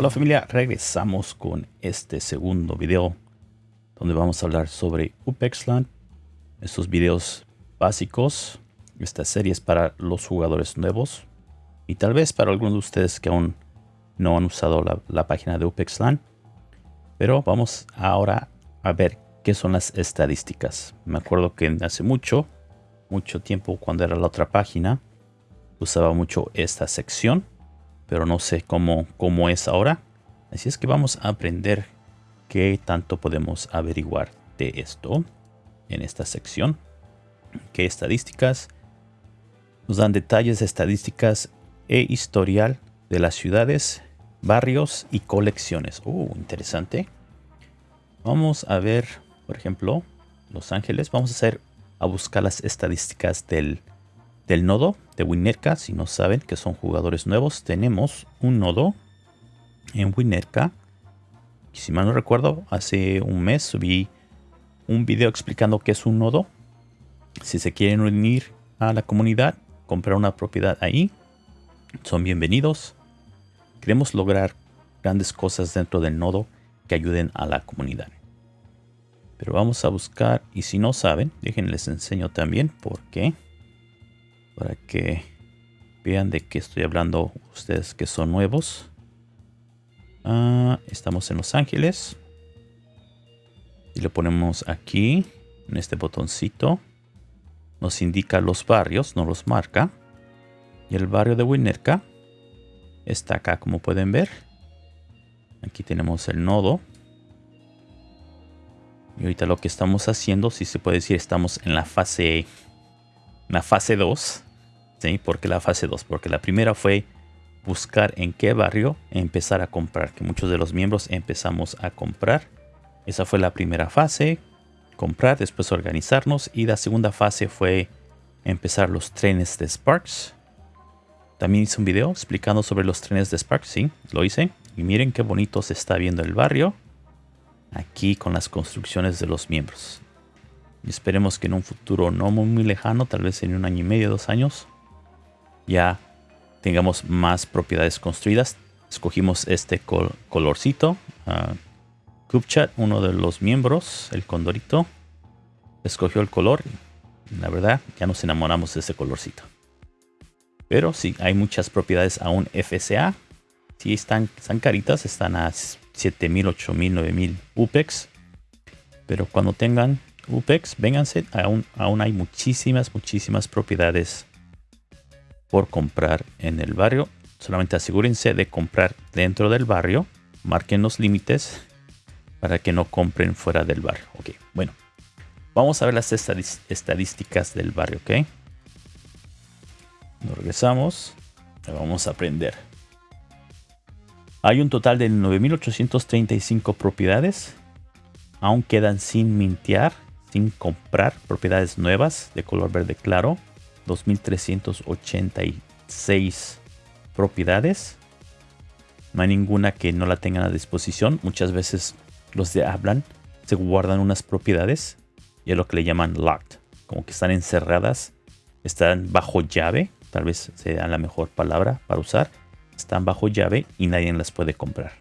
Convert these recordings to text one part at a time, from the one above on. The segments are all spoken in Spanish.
Hola familia, regresamos con este segundo video donde vamos a hablar sobre UPEXLAND, estos videos básicos, esta serie es para los jugadores nuevos y tal vez para algunos de ustedes que aún no han usado la, la página de UPEXLAND, pero vamos ahora a ver qué son las estadísticas. Me acuerdo que hace mucho, mucho tiempo cuando era la otra página, usaba mucho esta sección pero no sé cómo, cómo es ahora. Así es que vamos a aprender qué tanto podemos averiguar de esto en esta sección. ¿Qué estadísticas? Nos dan detalles de estadísticas e historial de las ciudades, barrios y colecciones. Uh, interesante. Vamos a ver, por ejemplo, Los Ángeles. Vamos a hacer a buscar las estadísticas del del nodo de Winnetka. Si no saben que son jugadores nuevos, tenemos un nodo en Winnetka. Si mal no recuerdo, hace un mes subí un video explicando qué es un nodo. Si se quieren unir a la comunidad, comprar una propiedad ahí, son bienvenidos. Queremos lograr grandes cosas dentro del nodo que ayuden a la comunidad. Pero vamos a buscar, y si no saben, déjenles enseño también por qué para que vean de qué estoy hablando ustedes que son nuevos. Ah, estamos en Los Ángeles. Y le ponemos aquí, en este botoncito. Nos indica los barrios, no los marca. Y el barrio de Winnetka está acá, como pueden ver. Aquí tenemos el nodo. Y ahorita lo que estamos haciendo, si se puede decir, estamos en la fase, en la fase 2 ¿Sí? ¿Por qué la fase 2? Porque la primera fue buscar en qué barrio empezar a comprar, que muchos de los miembros empezamos a comprar. Esa fue la primera fase, comprar, después organizarnos. Y la segunda fase fue empezar los trenes de Sparks. También hice un video explicando sobre los trenes de Sparks, sí, lo hice. Y miren qué bonito se está viendo el barrio. Aquí con las construcciones de los miembros. Y esperemos que en un futuro no muy, muy lejano, tal vez en un año y medio, dos años, ya tengamos más propiedades construidas. Escogimos este colorcito. Uh, uno de los miembros, el condorito, escogió el color. La verdad, ya nos enamoramos de ese colorcito. Pero sí, hay muchas propiedades aún FSA. Sí, están, están caritas, están a 7000, 8000, 9000 UPEX. Pero cuando tengan UPEX, vénganse, aún, aún hay muchísimas, muchísimas propiedades por comprar en el barrio. Solamente asegúrense de comprar dentro del barrio. Marquen los límites para que no compren fuera del barrio. Ok, bueno. Vamos a ver las estadísticas del barrio, ok. Nos regresamos. Vamos a aprender. Hay un total de 9.835 propiedades. Aún quedan sin mintear, sin comprar propiedades nuevas de color verde claro. 2.386 propiedades. No hay ninguna que no la tengan a disposición. Muchas veces los de hablan se guardan unas propiedades y es lo que le llaman locked. Como que están encerradas, están bajo llave. Tal vez sea la mejor palabra para usar. Están bajo llave y nadie las puede comprar.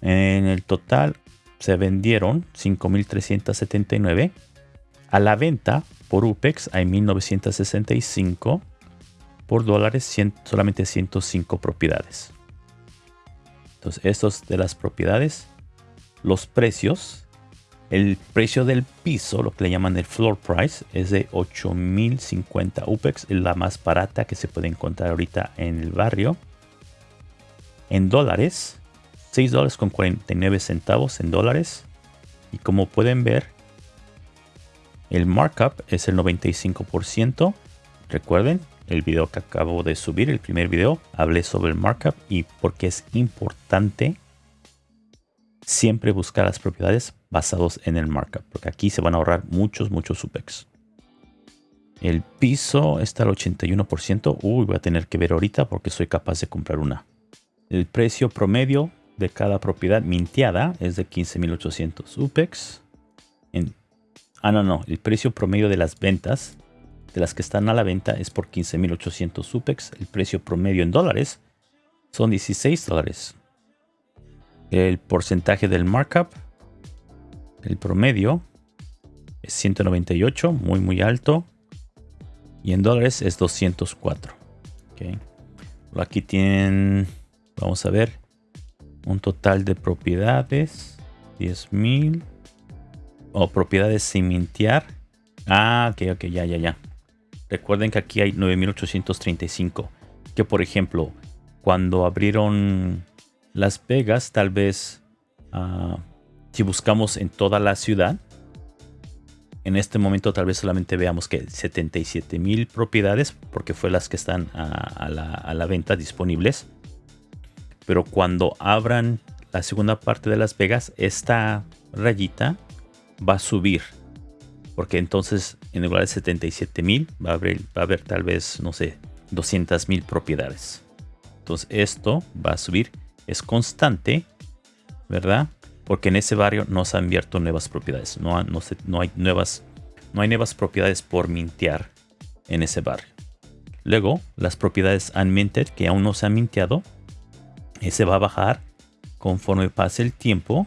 En el total se vendieron 5.379. A la venta por UPEX hay 1965. Por dólares solamente 105 propiedades. Entonces, estos de las propiedades. Los precios. El precio del piso, lo que le llaman el floor price, es de 8050 UPEX. Es la más barata que se puede encontrar ahorita en el barrio. En dólares, 6 dólares con 49 centavos en dólares. Y como pueden ver, el markup es el 95%. Recuerden, el video que acabo de subir, el primer video, hablé sobre el markup y porque es importante siempre buscar las propiedades basados en el markup. Porque aquí se van a ahorrar muchos, muchos supex. El piso está al 81%. Uy, voy a tener que ver ahorita porque soy capaz de comprar una. El precio promedio de cada propiedad minteada es de 15.800 UPEX. En Ah, no, no. El precio promedio de las ventas, de las que están a la venta, es por 15.800 UPEX. El precio promedio en dólares son 16 dólares. El porcentaje del markup, el promedio, es 198, muy muy alto. Y en dólares es 204. Okay. Aquí tienen, vamos a ver, un total de propiedades. 10.000. O propiedades sin mintear. Ah, ok, ok, ya, ya, ya. Recuerden que aquí hay 9.835. Que por ejemplo, cuando abrieron Las Vegas, tal vez ah, si buscamos en toda la ciudad, en este momento tal vez solamente veamos que 77 mil propiedades, porque fue las que están a, la, a, la, venta disponibles. Pero cuando abran la segunda parte de Las Vegas, esta rayita va a subir. Porque entonces en lugar de 77 mil va, va, a haber tal vez, no sé, 200 mil propiedades. Entonces esto va a subir. Es constante, ¿verdad? Porque en ese barrio no se han abierto nuevas propiedades. No, no, no, hay nuevas, no hay nuevas propiedades por mintear en ese barrio. Luego, las propiedades unminted que aún no se han minteado, ese va a bajar conforme pase el tiempo.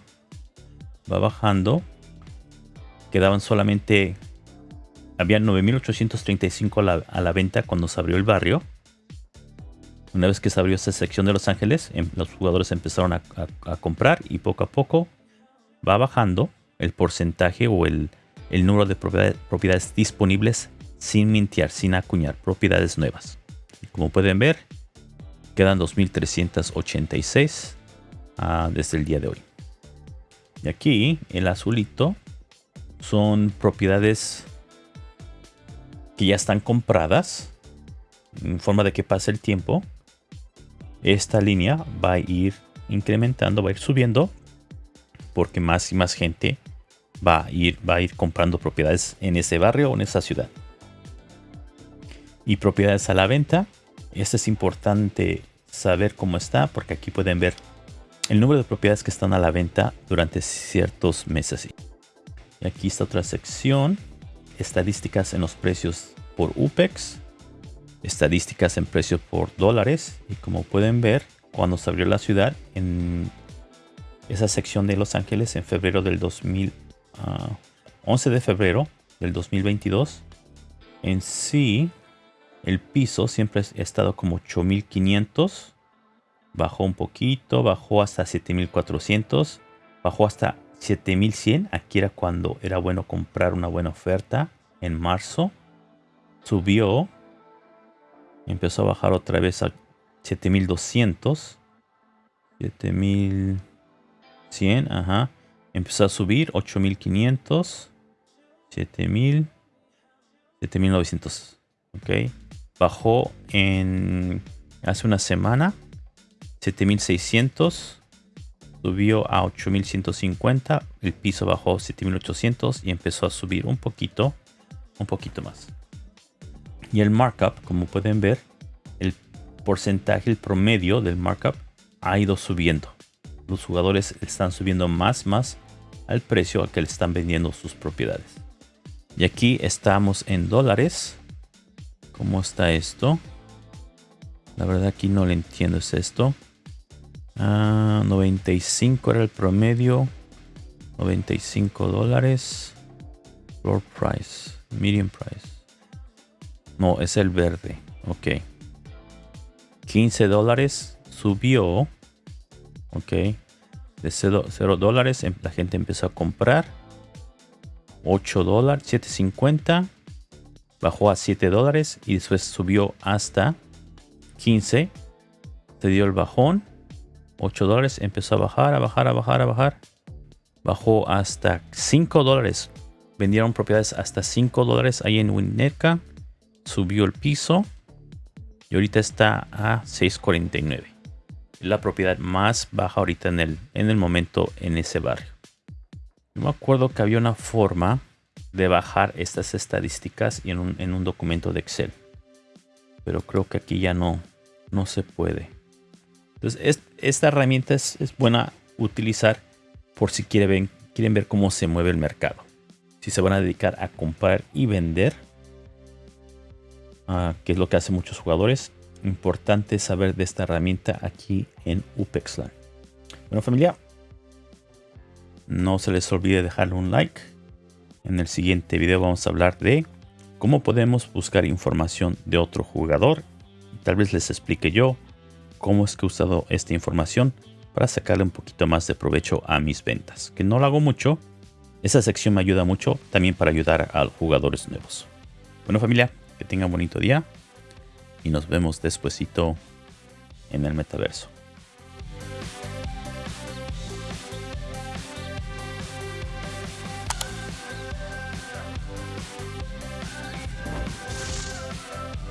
Va bajando. Quedaban solamente había 9.835 a la, a la venta cuando se abrió el barrio. Una vez que se abrió esta sección de Los Ángeles, em, los jugadores empezaron a, comprar y poco a poco va bajando el porcentaje o el, número de propiedades, disponibles sin mintear, sin acuñar, propiedades nuevas. como pueden ver, quedan 2.386 ah, desde el día de hoy. Y aquí, el azulito, son propiedades que ya están compradas en forma de que pase el tiempo esta línea va a ir incrementando, va a ir subiendo porque más y más gente va a ir, va a ir comprando propiedades en ese barrio o en esa ciudad. Y propiedades a la venta. Esto es importante saber cómo está porque aquí pueden ver el número de propiedades que están a la venta durante ciertos meses. Aquí está otra sección. Estadísticas en los precios por UPEX. Estadísticas en precios por dólares. Y como pueden ver cuando se abrió la ciudad en esa sección de Los Ángeles en febrero del 2000 11 ah, de febrero del 2022 en sí el piso siempre ha estado como 8500 bajó un poquito bajó hasta 7400 bajó hasta 7100 aquí era cuando era bueno comprar una buena oferta en marzo subió Empezó a bajar otra vez a 7200. 7100, ajá. Empezó a subir 8500. 7000. 7900. Ok. Bajó en hace una semana. 7600. Subió a 8150. El piso bajó 7800 y empezó a subir un poquito. Un poquito más. Y el markup, como pueden ver, el porcentaje, el promedio del markup ha ido subiendo. Los jugadores están subiendo más, más al precio al que le están vendiendo sus propiedades. Y aquí estamos en dólares. ¿Cómo está esto? La verdad aquí no le entiendo es esto. 95 ah, era el promedio. 95 dólares. Floor price. Medium price. No, es el verde. Ok. 15 dólares subió. Ok. De 0, dólares em, la gente empezó a comprar. 8 dólares, 7.50. Bajó a 7 dólares y después subió hasta 15. Se dio el bajón. 8 dólares. Empezó a bajar, a bajar, a bajar, a bajar. Bajó hasta 5 dólares. Vendieron propiedades hasta 5 dólares ahí en Winnetka subió el piso y ahorita está a 6.49. La propiedad más baja ahorita en el, en el momento en ese barrio. me acuerdo que había una forma de bajar estas estadísticas en un, en un documento de Excel. Pero creo que aquí ya no, no se puede. Entonces, esta herramienta es, buena utilizar por si quieren, quieren ver cómo se mueve el mercado. Si se van a dedicar a comprar y vender, que es lo que hacen muchos jugadores. Importante saber de esta herramienta aquí en UPEXLAN. Bueno familia, no se les olvide dejarle un like. En el siguiente video vamos a hablar de cómo podemos buscar información de otro jugador. Tal vez les explique yo cómo es que he usado esta información para sacarle un poquito más de provecho a mis ventas. Que no lo hago mucho. Esa sección me ayuda mucho también para ayudar a jugadores nuevos. Bueno familia, que tengan bonito día y nos vemos despuesito en el metaverso.